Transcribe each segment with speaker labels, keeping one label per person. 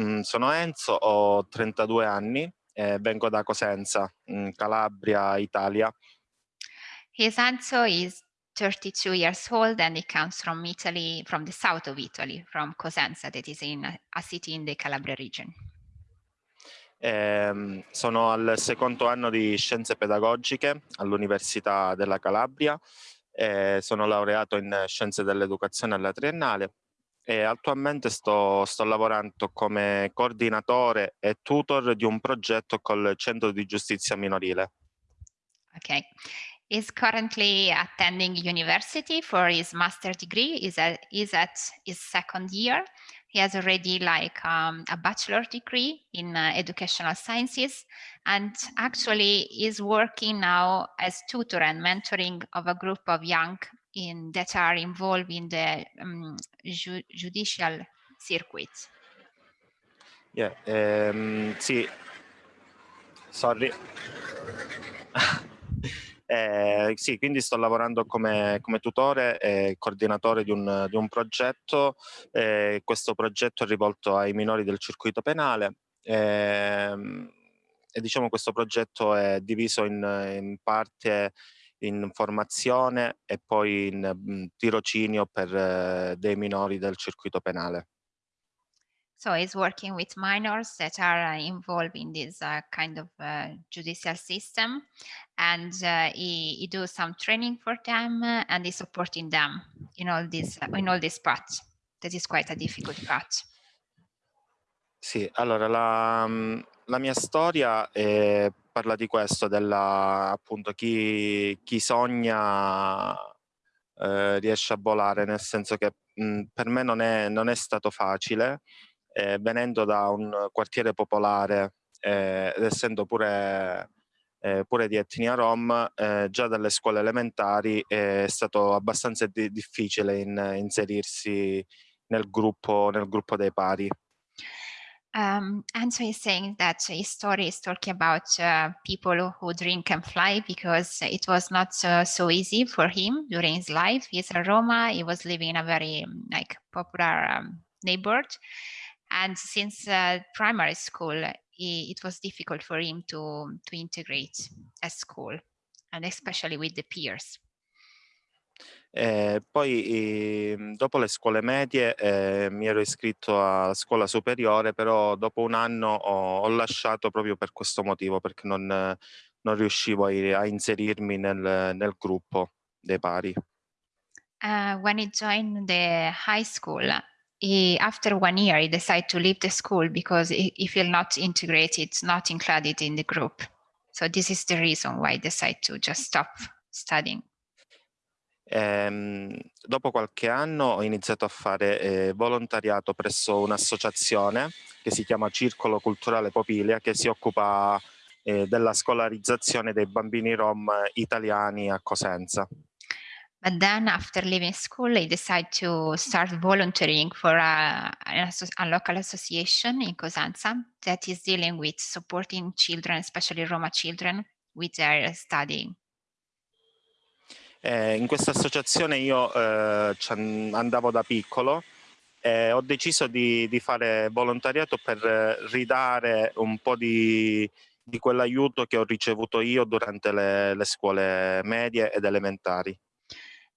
Speaker 1: mm, sono Enzo, ho 32 anni e vengo da Cosenza, in Calabria, Italia.
Speaker 2: His Enzo is 32 years old and he comes from Italy, from the south of Italy, from Cosenza, that is in a, a city in the Calabria region.
Speaker 1: Eh, sono al secondo anno di scienze pedagogiche all'Università della Calabria, eh, sono laureato in scienze dell'educazione alla triennale e attualmente sto, sto lavorando come coordinatore e tutor di un progetto col Centro di Giustizia Minorile.
Speaker 2: Okay. is currently attending university for his master degree. Is at, is at his second year. He has already like um, a bachelor degree in uh, educational sciences and actually is working now as tutor and mentoring of a group of young in that are involved in the um, ju judicial circuit.
Speaker 1: Yeah, um, sì, sorry. Eh, sì, quindi sto lavorando come, come tutore e coordinatore di un, di un progetto. Eh, questo progetto è rivolto ai minori del circuito penale. Eh, e diciamo questo progetto è diviso in, in parte in formazione e poi in mh, tirocinio per eh, dei minori del circuito penale.
Speaker 2: So he's working with minors that are uh, involved in this uh, kind of uh, judicial system and uh, he, he does some training for them uh, and he's supporting them in all this uh, in all this parts. That is quite a difficult part.
Speaker 1: Sì, allora la, mm, la mia storia eh, parla di questo, della appunto chi, chi sogna eh, riesce a volare, nel senso che mh, per me non è, non è stato facile eh, venendo da un quartiere popolare eh, ed essendo pure, eh, pure di etnia rom, eh, già dalle scuole elementari è stato abbastanza di difficile in, inserirsi nel gruppo, nel gruppo dei pari.
Speaker 2: Um, and so he's saying that his story is talking about uh, people who drink and fly because it was not uh, so easy for him during his life. He's a Roma. He was living in a very like popular um, neighborhood, and since uh, primary school he, it was difficult for him to to integrate at school and especially with the peers
Speaker 1: Eh, poi eh, dopo le scuole medie eh, mi ero iscritto a scuola superiore, però dopo un anno ho, ho lasciato proprio per questo motivo, perché non, non riuscivo a, a inserirmi nel, nel, gruppo dei pari.
Speaker 2: Uh, when he joined the high school, he, after one year, he decided to leave the school because he, he felt not integrated, not included in the group. So this is the reason why he decided to just stop studying.
Speaker 1: Ehm, dopo qualche anno ho iniziato a fare eh, volontariato presso un'associazione che si chiama Circolo Culturale Popilia che si occupa eh, della scolarizzazione dei bambini rom italiani a Cosenza.
Speaker 2: But then after leaving school, I decided to start volunteering for a, a, local association in Cosenza that is dealing with supporting children, especially Roma children, with their studying.
Speaker 1: Eh, in questa associazione io eh, andavo da piccolo e ho deciso di, di, fare volontariato per ridare un po' di, di quell'aiuto che ho ricevuto io durante le, le scuole medie ed elementari.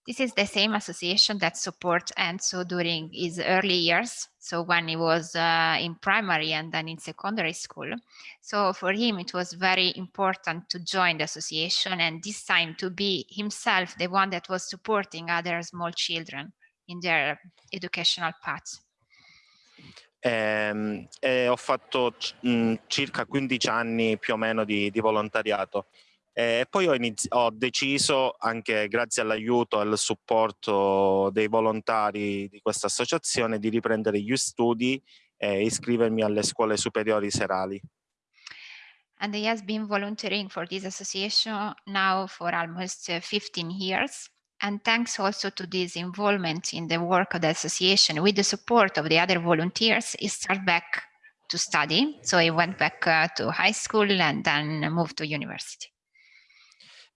Speaker 2: This is the same association that supports Enzo during his early years, so when he was uh, in primary and then in secondary school. So for him, it was very important to join the association and this time to be himself the one that was supporting other small children in their educational path.
Speaker 1: Eh, eh, ho fatto mh, circa 15 anni più o meno di, di volontariato. E poi ho, ho deciso, anche grazie all'aiuto e al supporto dei volontari di questa associazione, di riprendere gli studi e iscrivermi alle scuole superiori serali.
Speaker 2: And he has been volunteering for this association now for almost 15 years. And thanks also to this involvement in the work of the association, with the support of the other volunteers, he started back to study. So he went back uh, to high school and then moved to university.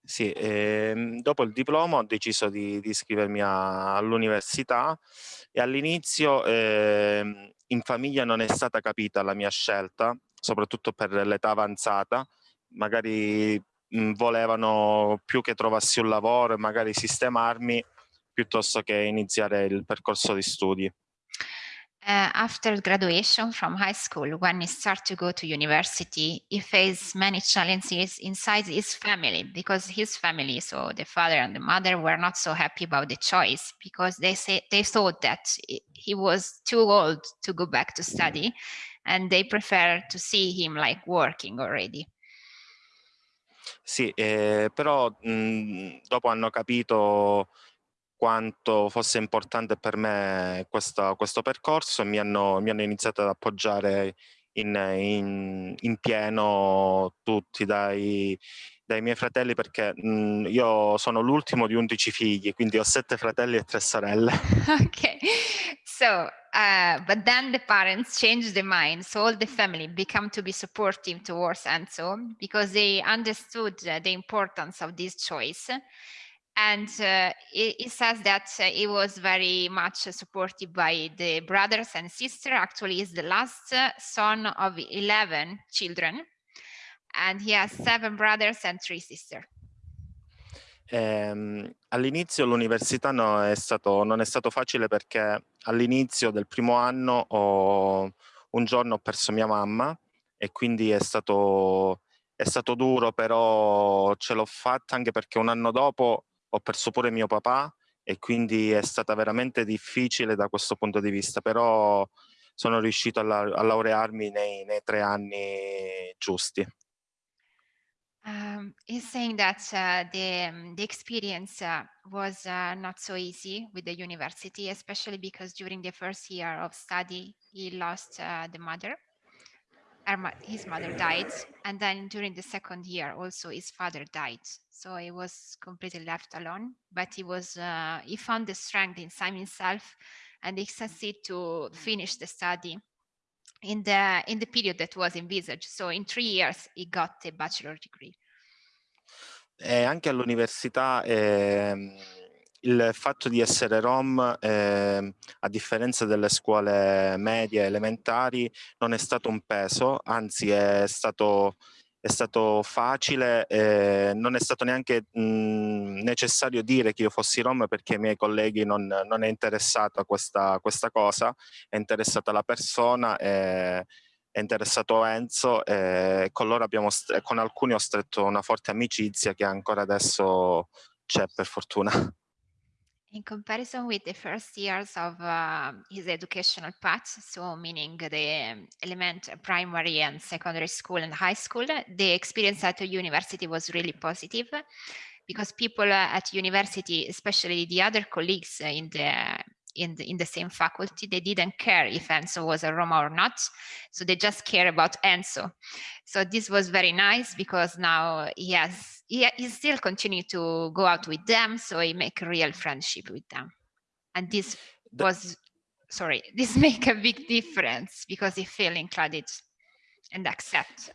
Speaker 1: Sì, ehm, dopo il diploma ho deciso di, di iscrivermi all'università e all'inizio ehm, in famiglia non è stata capita la mia scelta, soprattutto per l'età avanzata, magari mh, volevano più che trovassi un lavoro e magari sistemarmi piuttosto che iniziare il percorso di studi.
Speaker 2: Uh, after graduation from high school, when he started to go to university, he faced many challenges inside his family because his family, so the father and the mother, were not so happy about the choice because they say they thought that he was too old to go back to study, and they prefer to see him like working already.
Speaker 1: Sì, eh, però mh, dopo hanno capito quanto fosse importante per me questo, questo percorso e mi hanno, mi hanno, iniziato ad appoggiare in, in, in pieno tutti, dai, dai, miei fratelli perché mh, io sono l'ultimo di 11 figli, quindi ho sette fratelli e tre sorelle.
Speaker 2: ok, so uh, but then the parents changed their mind, so all the family become to be supportive towards Enzo because they understood the importance of this choice and uh, it, says that uh, it was very much supported by the brothers and sister. Actually, is the last uh, son of 11 children, and he has seven brothers and three sisters.
Speaker 1: Eh, all'inizio l'università no, non è stato facile perché all'inizio del primo anno ho, un giorno ho perso mia mamma e quindi è stato, è stato duro, però ce l'ho fatta anche perché un anno dopo ho perso pure mio papà e quindi è stata veramente difficile da questo punto di vista, però sono riuscito a, la a laurearmi nei, nei, tre anni giusti.
Speaker 2: Um, he's saying that uh, the, um, the experience uh, was uh, not so easy with the university, especially because during the first year of study, he lost uh, the mother his mother died and then during the second year also his father died. So he was completely left alone but he was uh, he found the strength inside himself and he succeeded to finish the study in the in the period that was envisaged. So in three years he got a bachelor degree.
Speaker 1: E anche all'università eh, il fatto di essere rom, eh, a differenza delle scuole medie elementari, non è stato un peso, anzi è stato, è stato facile, eh, non è stato neanche mh, necessario dire che io fossi rom perché ai miei colleghi non, non è interessata questa, questa, cosa, è interessata la persona. E, è interessato Enzo e con loro abbiamo, con alcuni ho stretto una forte amicizia che ancora adesso c'è per fortuna.
Speaker 2: In comparison with the first years of uh, his educational path, so meaning the elementary, uh, primary and secondary school and high school, the experience at the university was really positive because people uh, at university, especially the other colleagues uh, in the in the, in the same faculty, they didn't care if Enzo was a Roma or not. So they just care about Enzo. So this was very nice because now he has, he, he still continue to go out with them. So he make a real friendship with them. And this was, sorry, this make a big difference because he feel included and accept.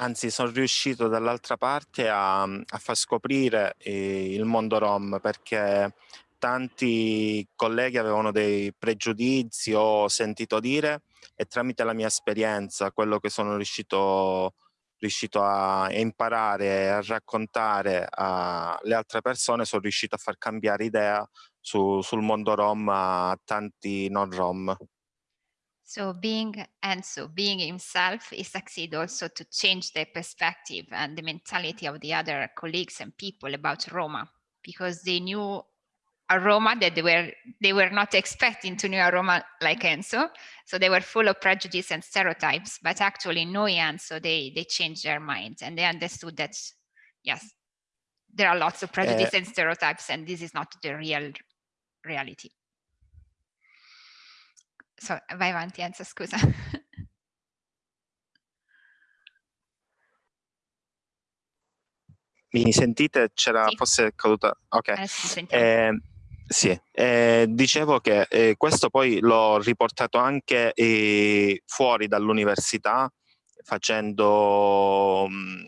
Speaker 1: Anzi, sono riuscito dall'altra parte a, a, far scoprire eh, il mondo rom perché tanti colleghi avevano dei pregiudizi o sentito dire e tramite la mia esperienza, quello che sono riuscito, riuscito a imparare e a raccontare alle altre persone, sono riuscito a far cambiare idea su, sul mondo rom a tanti non rom.
Speaker 2: So being Enzo, being himself, he succeed also to change the perspective and the mentality of the other colleagues and people about Roma because they knew aroma that they were they were not expecting to know aroma like Enzo. So they were full of prejudice and stereotypes, but actually knowing Enzo, they they changed their minds and they understood that yes, there are lots of prejudice uh, and stereotypes, and this is not the real reality. So vai avanti Enzo, scusa.
Speaker 1: Mi sentite? C'era
Speaker 2: sì.
Speaker 1: forse caduta? Ok. Eh, sì, eh, dicevo che eh, questo poi l'ho riportato anche eh, fuori dall'università facendo mh,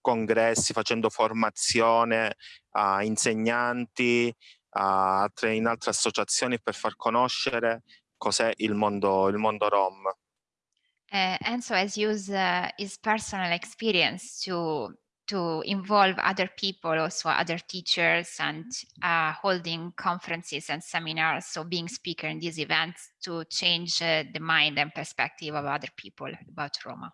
Speaker 1: congressi, facendo formazione a insegnanti, a altre, in altre associazioni per far conoscere cos'è il mondo, il mondo Rom.
Speaker 2: Uh, Enzo has used uh, his personal experience to to involve other people, also other teachers and uh, holding conferences and seminars, so being speaker in these events to change uh, the mind and perspective of other people about Roma.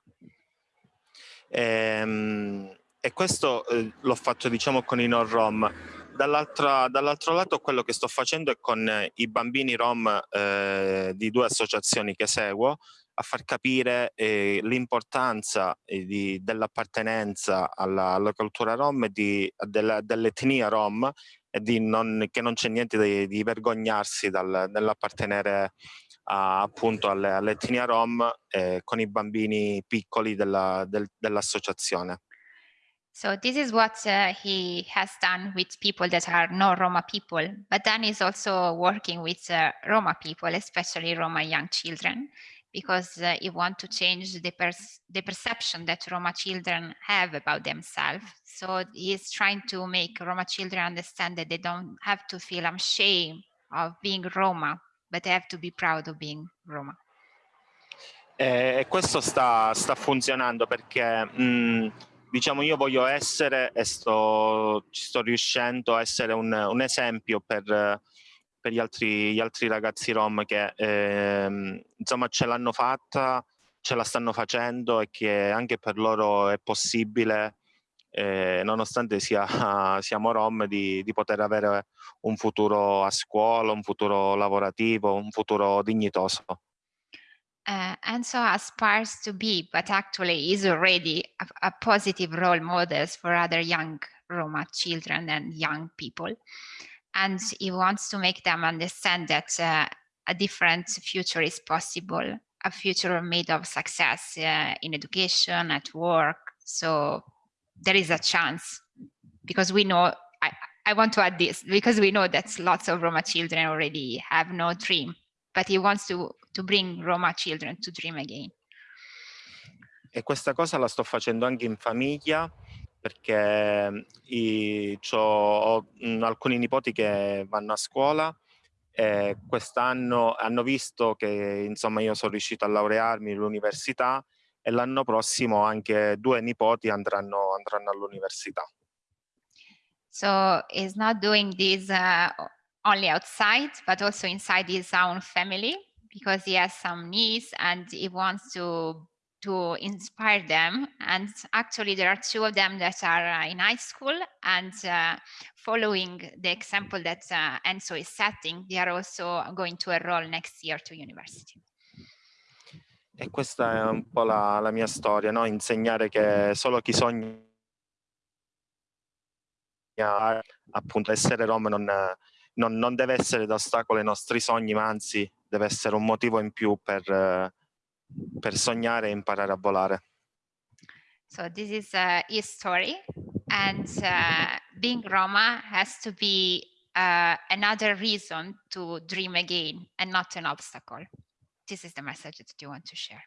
Speaker 1: Ehm, e questo eh, l'ho fatto diciamo con i non-rom. Dall'altro dall lato quello che sto facendo è con i bambini rom eh, di due associazioni che seguo, a far capire eh, l'importanza eh, dell'appartenenza alla, alla, cultura rom e dell'etnia rom e non, che non c'è niente di, di vergognarsi dal, nell'appartenere appunto all'etnia rom eh, con i bambini piccoli della, del, dell'associazione.
Speaker 2: So this is what uh, he has done with people that are not Roma people, but then he's also working with uh, Roma people, especially Roma young children, because uh, he wants to change the, the perception that Roma children have about themselves. So he's trying to make Roma children understand that they don't have to feel ashamed of being Roma, but they have to be proud of being Roma.
Speaker 1: E questo sta, sta funzionando perché mh, diciamo io voglio essere e sto, sto riuscendo a essere un, un esempio per, per gli, altri, gli, altri, ragazzi rom che eh, insomma ce l'hanno fatta, ce la stanno facendo e che anche per loro è possibile eh, nonostante sia, siamo rom di, di poter avere un futuro a scuola, un futuro lavorativo, un futuro dignitoso.
Speaker 2: Uh, so aspires to be, but actually is already a, a, positive role models for other young Roma children and young people. And he wants to make them understand that uh, a different future is possible, a future made of success uh, in education, at work. So there is a chance because we know, I, I want to add this, because we know that lots of Roma children already have no dream, but he wants to to bring Roma children to dream again.
Speaker 1: E questa cosa la sto facendo anche in famiglia perché i, ho mh, alcuni nipoti che vanno a scuola e quest'anno hanno visto che insomma io sono riuscito a laurearmi all'università e l'anno prossimo anche due nipoti andranno, andranno all'università.
Speaker 2: So he's not doing this uh, only outside, but also inside his own family. because he has some needs and he wants to to inspire them. And actually, there are two of them that are uh, in high school and uh, following the example that uh, Enzo is setting, they are also going to enroll next year to university.
Speaker 1: E questa è un po' la, la mia storia, no? insegnare che solo chi sogna appunto essere rom non, non, non deve essere d'ostacolo ai nostri sogni, ma anzi deve essere un motivo in più per, per sognare e imparare a volare.
Speaker 2: So this is uh, his story and uh, being Roma has to be uh, another reason to dream again and not an obstacle. This is the message that you want to share.